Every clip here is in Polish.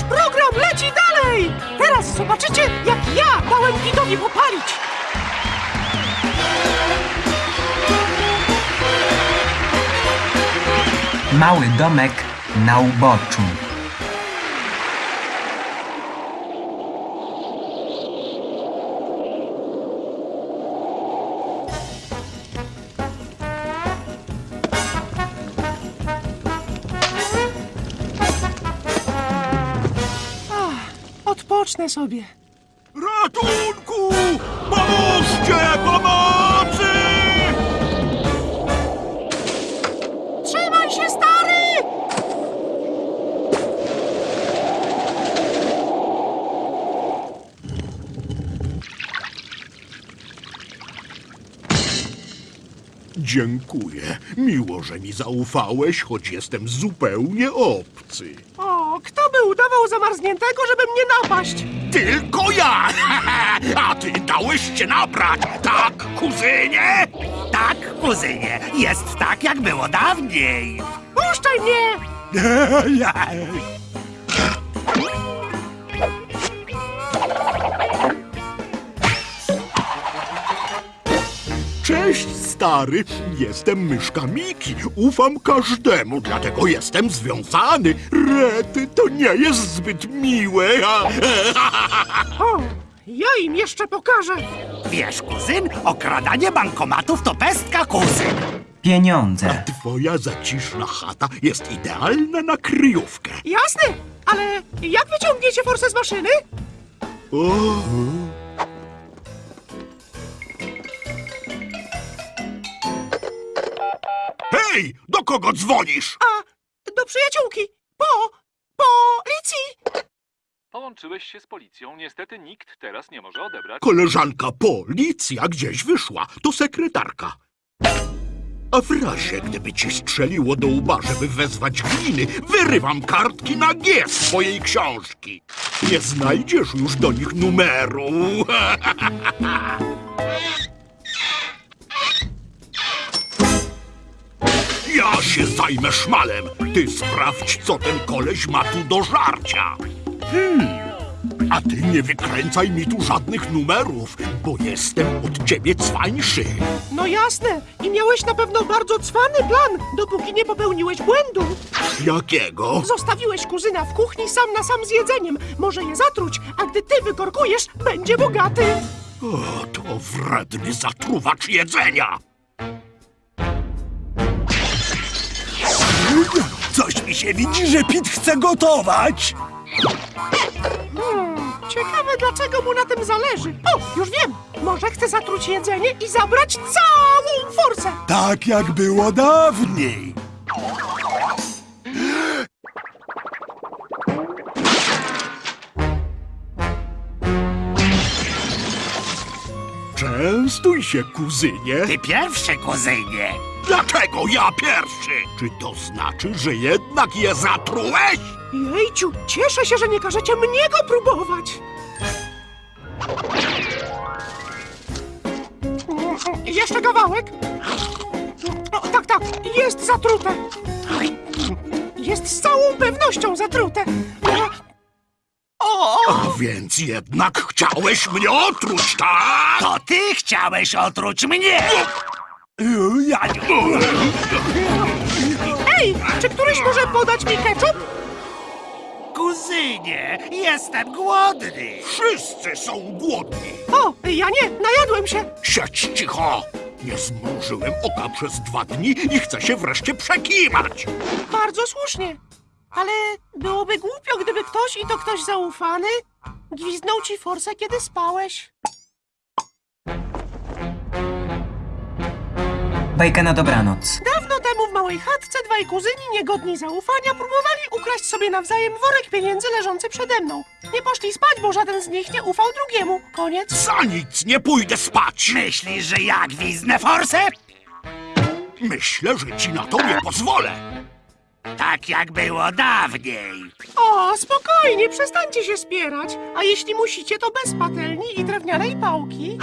Nasz program leci dalej! Teraz zobaczycie, jak ja dałem widowi popalić! Mały domek na uboczu. Odpocznę sobie. Ratunku! Pomóżcie! Pomocy! Trzymaj się, stary! Dziękuję. Miło, że mi zaufałeś, choć jestem zupełnie obcy. O, kto by udawał zamarzniętego, żeby mnie napaść? Tylko ja! A ty dałeś się nabrać, tak, kuzynie? Tak, kuzynie, jest tak, jak było dawniej. Puszczaj mnie! Cześć, stary. Jestem myszka Miki. Ufam każdemu, dlatego jestem związany. Rety, to nie jest zbyt miłe. O, ja im jeszcze pokażę. Wiesz, kuzyn, okradanie bankomatów to pestka, kuzyn. Pieniądze. Twoja zaciszna chata jest idealna na kryjówkę. Jasne, ale jak wyciągniecie forsę z maszyny? O, Hej, do kogo dzwonisz? A, do przyjaciółki. Po, policji. Połączyłeś się z policją. Niestety nikt teraz nie może odebrać. Koleżanka policja gdzieś wyszła. To sekretarka. A w razie, gdyby ci strzeliło do łba, żeby wezwać gliny, wyrywam kartki na G z twojej książki. Nie znajdziesz już do nich numeru. Ja się zajmę szmalem. Ty sprawdź, co ten koleś ma tu do żarcia. Hmm. A ty nie wykręcaj mi tu żadnych numerów, bo jestem od ciebie cwańszy. No jasne, i miałeś na pewno bardzo cwany plan, dopóki nie popełniłeś błędu. Jakiego? Zostawiłeś kuzyna w kuchni sam na sam z jedzeniem. Może je zatruć, a gdy ty wykorkujesz, będzie bogaty. O, to wredny zatruwacz jedzenia. Mi się widzi, że Pit chce gotować. Hmm, ciekawe dlaczego mu na tym zależy. O, już wiem. Może chce zatruć jedzenie i zabrać całą forsę. Tak, jak było dawniej. Częstuj się, kuzynie. Ty pierwszy, kuzynie. Dlaczego ja pierwszy? Czy to znaczy, że jednak je zatrułeś? Jejciu, cieszę się, że nie każecie mnie go próbować. Jeszcze kawałek. O, tak, tak, jest zatrute. Jest z całą pewnością zatrute. O, A więc jednak chciałeś mnie otruć, tak? To ty chciałeś otruć mnie. Ja Ej, czy któryś może podać mi ketchup? Kuzynie, jestem głodny. Wszyscy są głodni. O, ja nie, najadłem się. Siedź cicho. Nie zmrużyłem oka przez dwa dni i chcę się wreszcie przekiwać. Bardzo słusznie. Ale byłoby głupio, gdyby ktoś i to ktoś zaufany gwizdnął ci forsę, kiedy spałeś. Bajka na dobranoc. Dawno temu w małej chatce dwaj kuzyni niegodni zaufania próbowali ukraść sobie nawzajem worek pieniędzy leżący przede mną. Nie poszli spać, bo żaden z nich nie ufał drugiemu. Koniec. Za nic nie pójdę spać. Myślisz, że ja gwizdnę forsę? Myślę, że ci na to nie pozwolę. Tak, jak było dawniej. O, spokojnie, przestańcie się spierać. A jeśli musicie, to bez patelni i drewnianej pałki.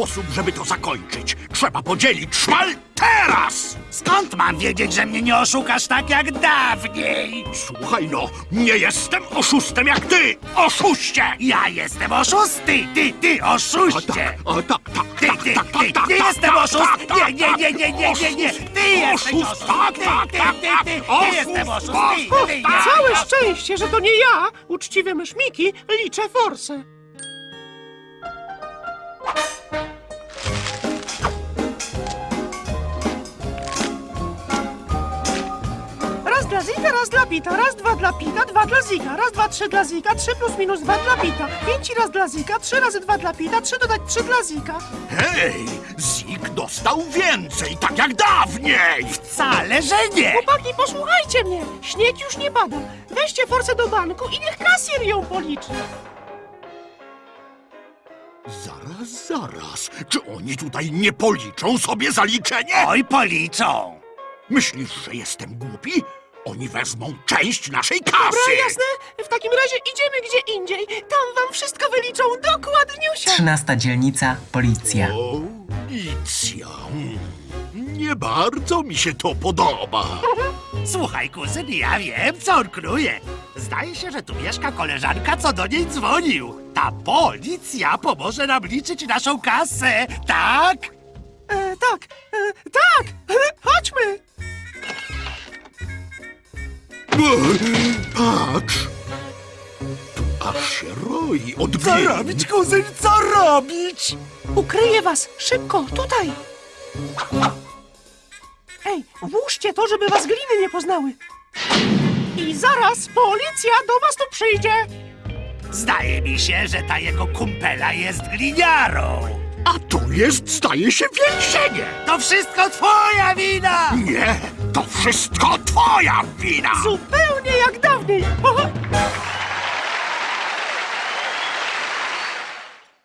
Sposób, żeby to zakończyć. Trzeba podzielić szmal teraz! Skąd mam wiedzieć, że mnie nie oszukasz tak jak dawniej? Słuchaj no, nie jestem oszustem jak ty, oszuście! Ja jestem oszusty, ty, ty, A oszuście! tak, a tak, tak, Ty, tak, ty, tak, ty, tak, nie tak, jestem tak, oszust! tak, tak, Nie, nie, nie, nie, nie, nie, nie! Ty jesteś Oszust, oszust! tak, Ty, tak, ty, tak, ty, tak, ty, ty oszust, jestem oszust! tak, Ty, tak, ty, tak. Całe szczęście, że to nie ja, uczciwy myszmiki, liczę forsę. Zika, raz dla Pita, raz dwa dla Pita, dwa dla Zika, raz dwa trzy dla Zika, trzy plus minus dwa dla Pita, pięć raz dla Zika, trzy razy dwa dla Pita, trzy dodać trzy dla Zika. Hej, Zik dostał więcej, tak jak dawniej! Wcale, że nie! Chłopaki, posłuchajcie mnie, śnieg już nie pada. Weźcie forsę do banku i niech kasjer ją policzy. Zaraz, zaraz, czy oni tutaj nie policzą sobie zaliczenie? Oj, policzą! Myślisz, że jestem głupi? Oni wezmą część naszej kasy! Dobra, jasne? W takim razie idziemy gdzie indziej. Tam wam wszystko wyliczą dokładniusia. Trzynasta dzielnica, policja. O, Licja. mm, Nie bardzo mi się to podoba. Słuchaj, kuzyn, ja wiem, co on kruje. Zdaje się, że tu mieszka koleżanka, co do niej dzwonił. Ta policja pomoże nam liczyć naszą kasę, tak? E, tak, e, Patrz! Tu aż się roi od Co bieli. robić, kuzyn, co robić? Ukryję was, szybko, tutaj. Ej, włóżcie to, żeby was gliny nie poznały. I zaraz policja do was tu przyjdzie. Zdaje mi się, że ta jego kumpela jest gliniarą. A tu jest, staje się, więzienie! To wszystko twoja wina! Nie, to wszystko twoja wina! Zupełnie jak dawniej!